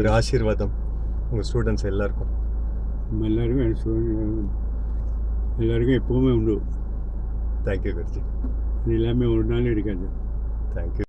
ஒரு ஆசீர்வாதம் உங்கள் ஸ்டூடெண்ட்ஸ் எல்லாருக்கும். நம்ம எல்லாருக்கும் என் எல்லாருக்கும் எப்பவுமே உண்டு. தேங்க்யூ குருஜி இது எல்லாமே ஒரு நாள் இருக்காது. தேங்க்யூ